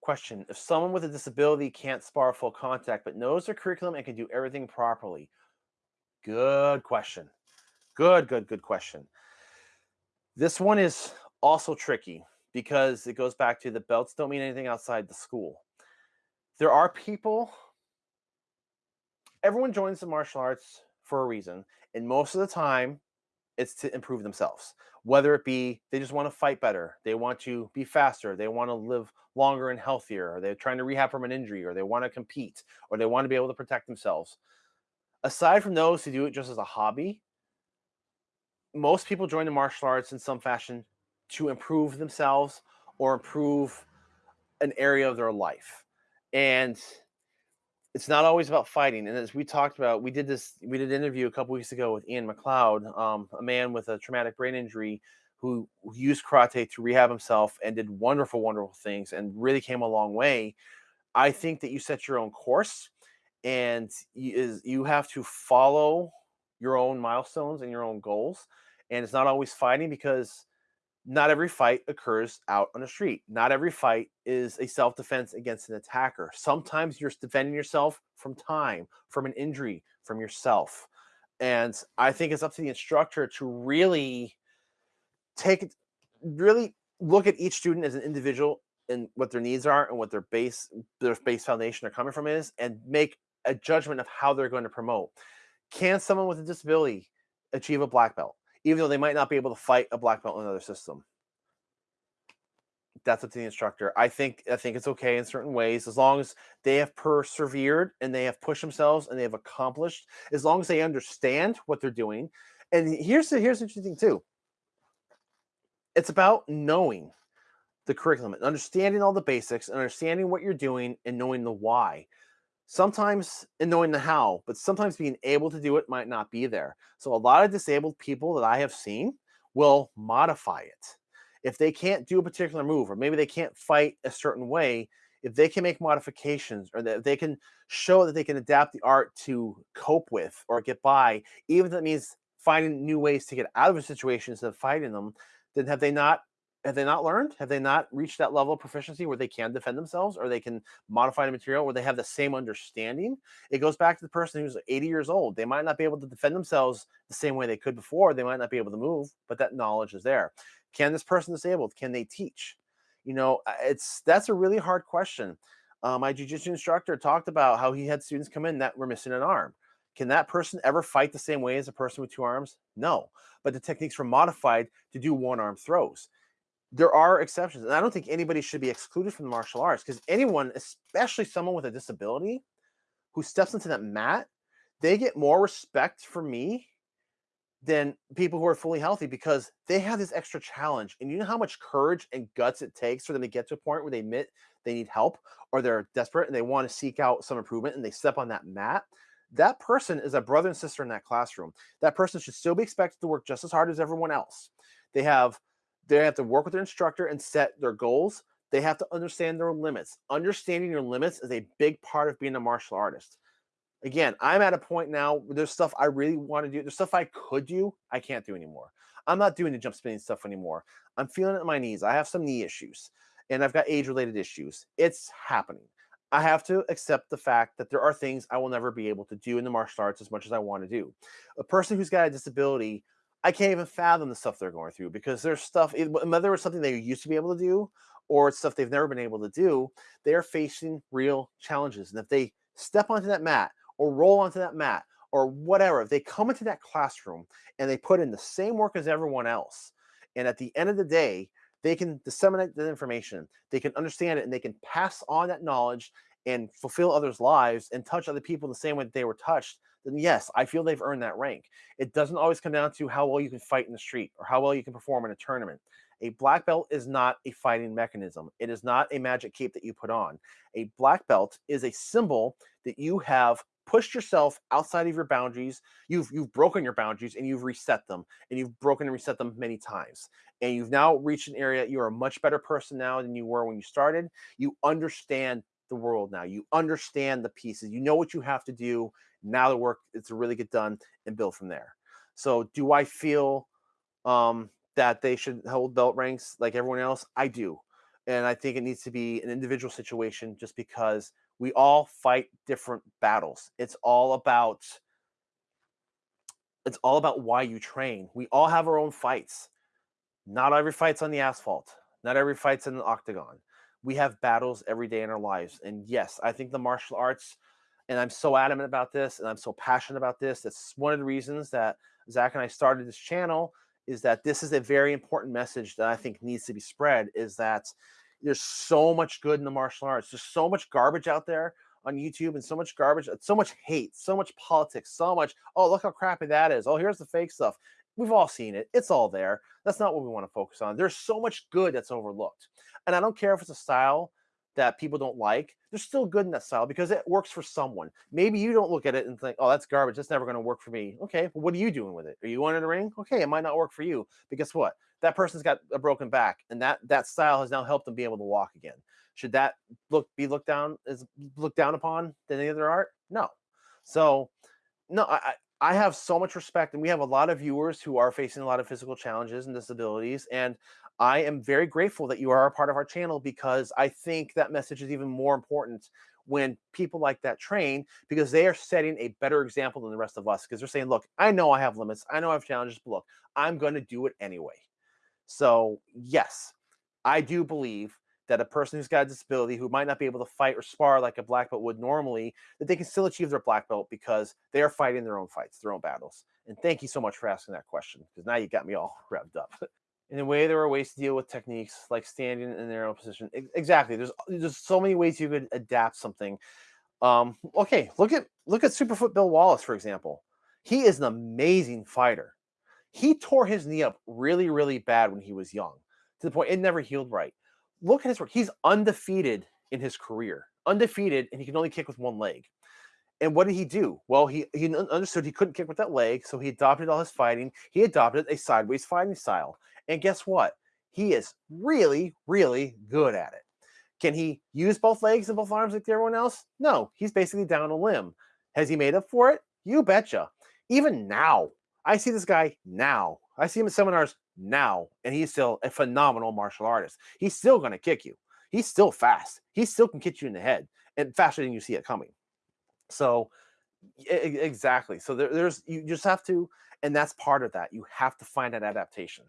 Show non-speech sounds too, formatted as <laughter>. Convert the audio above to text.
Question If someone with a disability can't spar full contact but knows their curriculum and can do everything properly, good question. Good, good, good question. This one is also tricky because it goes back to the belts don't mean anything outside the school. There are people, everyone joins the martial arts for a reason. And most of the time, it's to improve themselves. Whether it be they just want to fight better, they want to be faster, they want to live longer and healthier, or they're trying to rehab from an injury, or they want to compete, or they want to be able to protect themselves. Aside from those who do it just as a hobby, most people join the martial arts in some fashion to improve themselves or improve an area of their life. And it's not always about fighting. And as we talked about, we did this, we did an interview a couple weeks ago with Ian McLeod, um, a man with a traumatic brain injury who, used karate to rehab himself and did wonderful, wonderful things and really came a long way. I think that you set your own course and you have to follow your own milestones and your own goals. And it's not always fighting because not every fight occurs out on the street. Not every fight is a self defense against an attacker. Sometimes you're defending yourself from time, from an injury, from yourself. And I think it's up to the instructor to really take really look at each student as an individual and what their needs are and what their base their base foundation they're coming from is and make a judgment of how they're going to promote. Can someone with a disability achieve a black belt? Even though they might not be able to fight a black belt in another system. That's up to the instructor. I think I think it's okay in certain ways as long as they have persevered and they have pushed themselves and they have accomplished, as long as they understand what they're doing. And here's the here's the interesting thing too. It's about knowing the curriculum and understanding all the basics and understanding what you're doing and knowing the why sometimes in knowing the how, but sometimes being able to do it might not be there. So a lot of disabled people that I have seen will modify it. If they can't do a particular move, or maybe they can't fight a certain way, if they can make modifications or that they can show that they can adapt the art to cope with or get by, even if that means finding new ways to get out of a situation instead of fighting them, then have they not have they not learned? Have they not reached that level of proficiency where they can defend themselves or they can modify the material where they have the same understanding? It goes back to the person who's 80 years old. They might not be able to defend themselves the same way they could before. They might not be able to move, but that knowledge is there. Can this person disabled? Can they teach? You know, it's that's a really hard question. Uh, my jujitsu instructor talked about how he had students come in that were missing an arm. Can that person ever fight the same way as a person with two arms? No, but the techniques were modified to do one arm throws there are exceptions. And I don't think anybody should be excluded from martial arts because anyone, especially someone with a disability who steps into that mat, they get more respect for me than people who are fully healthy because they have this extra challenge. And you know how much courage and guts it takes for them to get to a point where they admit they need help or they're desperate and they want to seek out some improvement and they step on that mat. That person is a brother and sister in that classroom. That person should still be expected to work just as hard as everyone else. They have they have to work with their instructor and set their goals. They have to understand their limits. Understanding your limits is a big part of being a martial artist. Again, I'm at a point now where there's stuff I really want to do. There's stuff I could do, I can't do anymore. I'm not doing the jump spinning stuff anymore. I'm feeling it in my knees. I have some knee issues and I've got age related issues. It's happening. I have to accept the fact that there are things I will never be able to do in the martial arts as much as I want to do. A person who's got a disability I can't even fathom the stuff they're going through because there's stuff, whether it's something they used to be able to do or it's stuff they've never been able to do, they are facing real challenges. And if they step onto that mat or roll onto that mat or whatever, if they come into that classroom and they put in the same work as everyone else, and at the end of the day, they can disseminate the information, they can understand it, and they can pass on that knowledge and fulfill others' lives and touch other people the same way that they were touched, then yes, I feel they've earned that rank. It doesn't always come down to how well you can fight in the street or how well you can perform in a tournament. A black belt is not a fighting mechanism. It is not a magic cape that you put on. A black belt is a symbol that you have pushed yourself outside of your boundaries. You've you've broken your boundaries and you've reset them, and you've broken and reset them many times. And you've now reached an area. You're a much better person now than you were when you started. You understand the world now. You understand the pieces. You know what you have to do. Now the work is to really get done and build from there. So do I feel um, that they should hold belt ranks like everyone else? I do. and I think it needs to be an individual situation just because we all fight different battles. It's all about it's all about why you train. We all have our own fights. Not every fight's on the asphalt. Not every fight's in the octagon. We have battles every day in our lives. And yes, I think the martial arts, and I'm so adamant about this, and I'm so passionate about this. That's one of the reasons that Zach and I started this channel. Is that this is a very important message that I think needs to be spread? Is that there's so much good in the martial arts. There's so much garbage out there on YouTube and so much garbage, so much hate, so much politics, so much, oh, look how crappy that is. Oh, here's the fake stuff. We've all seen it. It's all there. That's not what we want to focus on. There's so much good that's overlooked. And I don't care if it's a style that people don't like. they're still good in that style because it works for someone. Maybe you don't look at it and think, oh, that's garbage. That's never going to work for me. Okay, well, what are you doing with it? Are you going in the ring? Okay, it might not work for you. But guess what? That person's got a broken back, and that that style has now helped them be able to walk again. Should that look be looked down as looked down upon than any other art? No. So, no, I I have so much respect, and we have a lot of viewers who are facing a lot of physical challenges and disabilities, and I am very grateful that you are a part of our channel because I think that message is even more important when people like that train because they are setting a better example than the rest of us because they're saying, look, I know I have limits, I know I have challenges, but look, I'm going to do it anyway. So, yes, I do believe that a person who's got a disability who might not be able to fight or spar like a black belt would normally, that they can still achieve their black belt because they are fighting their own fights, their own battles. And thank you so much for asking that question because now you got me all <laughs> revved up. In a way, there are ways to deal with techniques like standing in their own position. Exactly. There's there's so many ways you could adapt something. Um, okay, look at look at Superfoot Bill Wallace, for example. He is an amazing fighter. He tore his knee up really, really bad when he was young, to the point it never healed right look at his work. He's undefeated in his career, undefeated, and he can only kick with one leg. And what did he do? Well, he he understood he couldn't kick with that leg, so he adopted all his fighting. He adopted a sideways fighting style. And guess what? He is really, really good at it. Can he use both legs and both arms like everyone else? No, he's basically down a limb. Has he made up for it? You betcha. Even now, I see this guy now. I see him at seminars now, and he's still a phenomenal martial artist. He's still going to kick you. He's still fast. He still can kick you in the head and faster than you see it coming. So, exactly. So there, there's you just have to, and that's part of that. You have to find that adaptation.